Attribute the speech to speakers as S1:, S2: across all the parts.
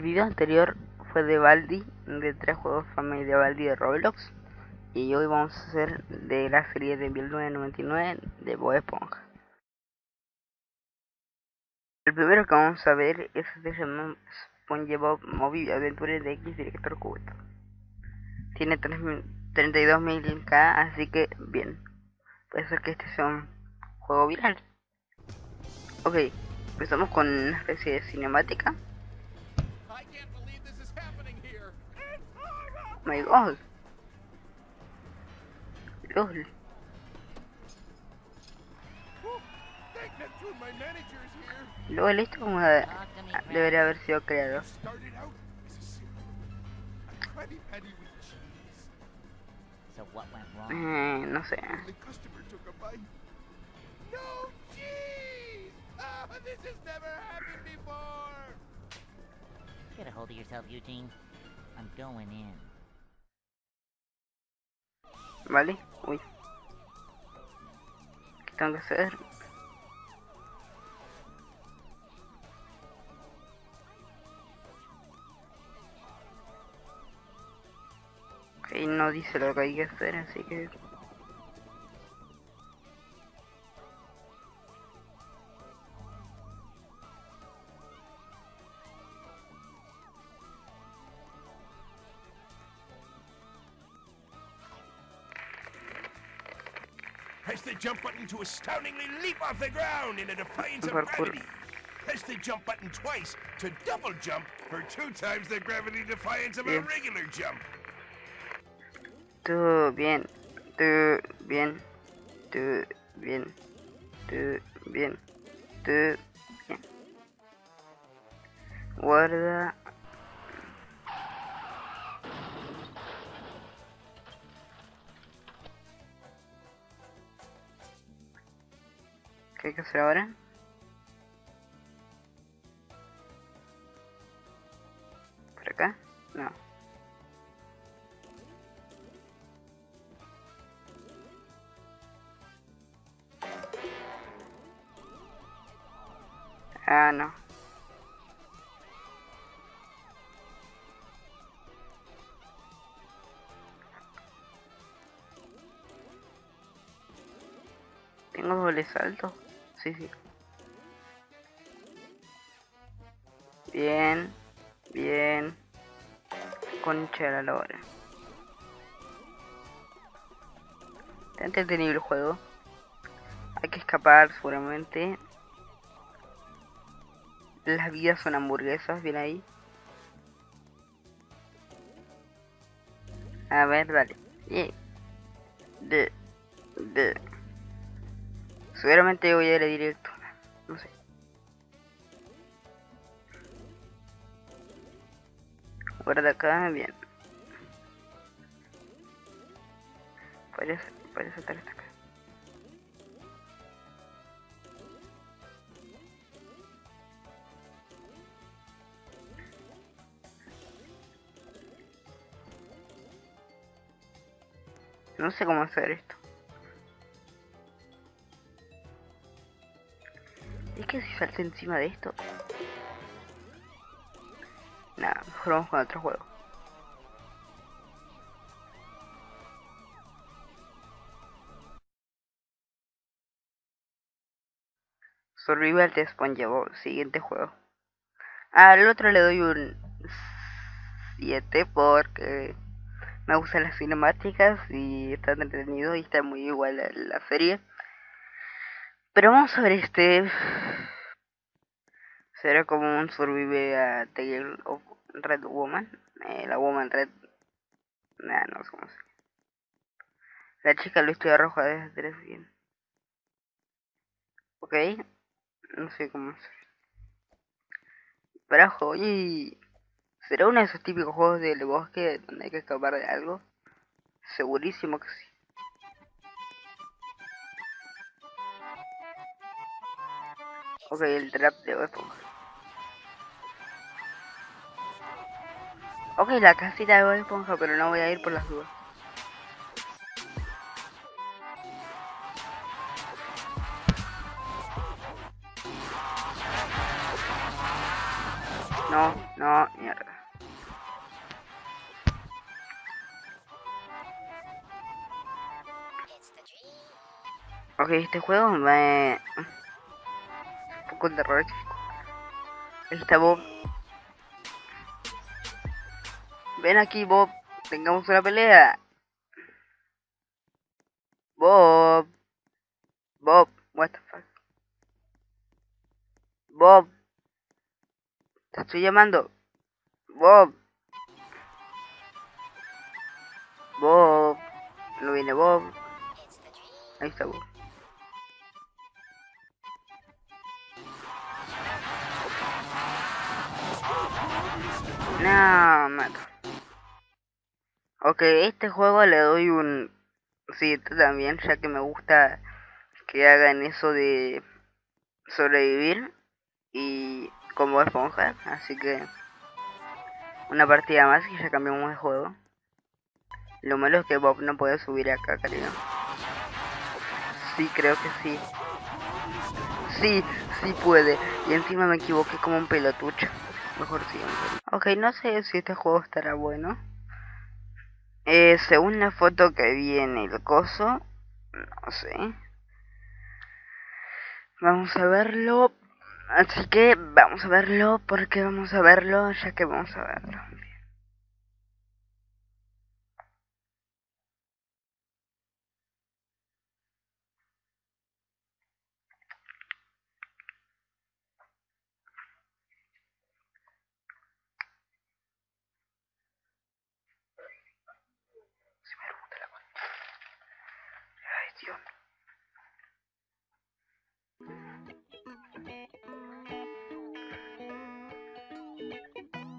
S1: El video anterior fue de Baldi, de tres juegos familia Baldi de Roblox. Y hoy vamos a hacer de la serie de 1999 de Bob Esponja. El primero que vamos a ver es de SpongeBob Movie Adventure de X Director Cubito. Tiene 32.000k, así que bien. Puede ser que este sea un juego viral. Ok, empezamos con una especie de cinemática. My god. LOL. LOL, esto como de, debería haber sido creado. Eh, no sé.
S2: Get a hold of yourself, Eugene. I'm going in.
S1: Vale, uy. ¿Qué tengo que hacer? Ok, no dice lo que hay que hacer, así que...
S3: Press the jump button to astoundingly leap off the ground in a defiance of gravity. Press the jump button twice to double jump for two times the gravity defiance of a regular jump.
S1: Tú bien, tú bien, tú bien, tú bien, tú bien. Guarda. ¿Qué hay que hacer ahora? ¿Por acá? No. Ah, no. Tengo doble salto. Sí, sí. Bien, bien. Concha de la lora. Está entretenido el juego. Hay que escapar seguramente. Las vidas son hamburguesas, bien ahí. A ver, dale. Bien. De. De. Seguramente voy a ir a directo. No sé. Guarda acá, bien. Puedes, puedes saltar hasta acá. No sé cómo hacer esto. Que si salto encima de esto. Nada, mejor vamos con otro juego. Survival de SpongeBob, siguiente juego. Al otro le doy un 7 porque me gustan las cinemáticas y está entretenido y está muy igual a la serie. Pero vamos a ver este. Será como un survive a Tale of Red Woman. Eh, la Woman Red. Nah, no sé cómo se La chica lo estoy roja desde tres bien. Ok. No sé cómo. Pero ojo, y ¿Será uno de esos típicos juegos del bosque donde hay que escapar de algo? Segurísimo que sí. Ok, el trap de Bob Ok, la casita de Esponja, pero no voy a ir por las dudas. No, no, mierda. Ok, este juego me... Un poco terrorífico. Está Bob. Ven aquí, Bob. Tengamos una pelea. Bob. Bob. What the fuck. Bob. Te estoy llamando. Bob. Bob. No viene Bob. Ahí está Bob. No, mato. Ok, este juego le doy un 7 también, ya que me gusta que hagan eso de sobrevivir y como esponja, así que una partida más y ya cambiamos de juego. Lo malo es que Bob no puede subir acá, creo. Sí, creo que sí. Sí, sí puede. Y encima me equivoqué como un pelotucho. Mejor siempre. Ok, no sé si este juego estará bueno. Eh, según la foto que viene el coso, no sé. Vamos a verlo. Así que vamos a verlo porque vamos a verlo ya que vamos a verlo.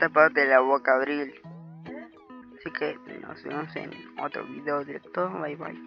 S1: Tapate la boca, Abril. Así que nos vemos en otro video directo. Bye bye.